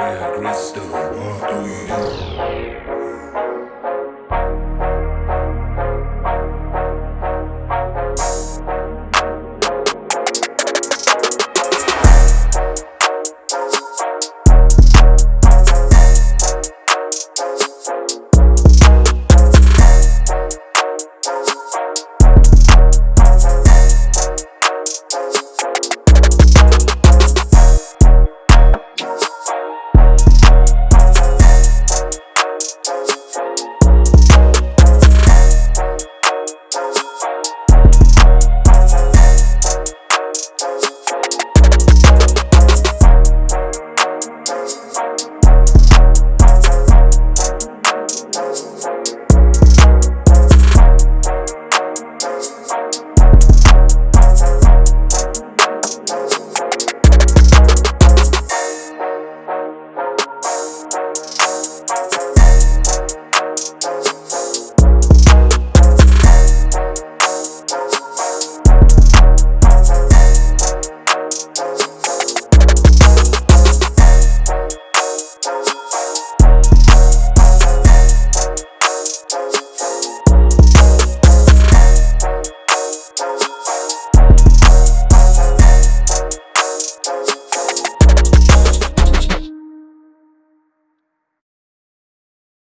crystal.